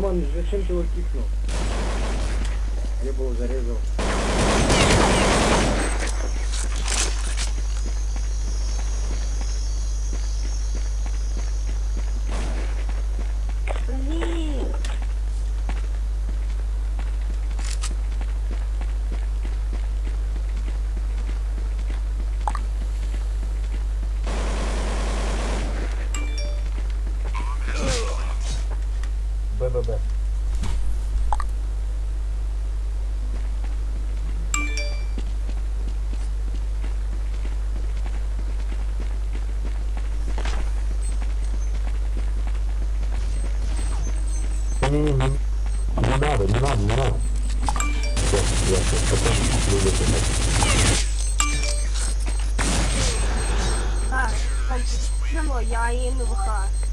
Роман, зачем ты его кикнул? Я бы его зарезал. Не-не-не, не не надо, не надо, не надо. Всё, я сейчас потом буду писать. Так, почему я їм вихак? Привіт.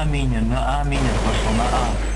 На А минер, на А минер пошел, на А.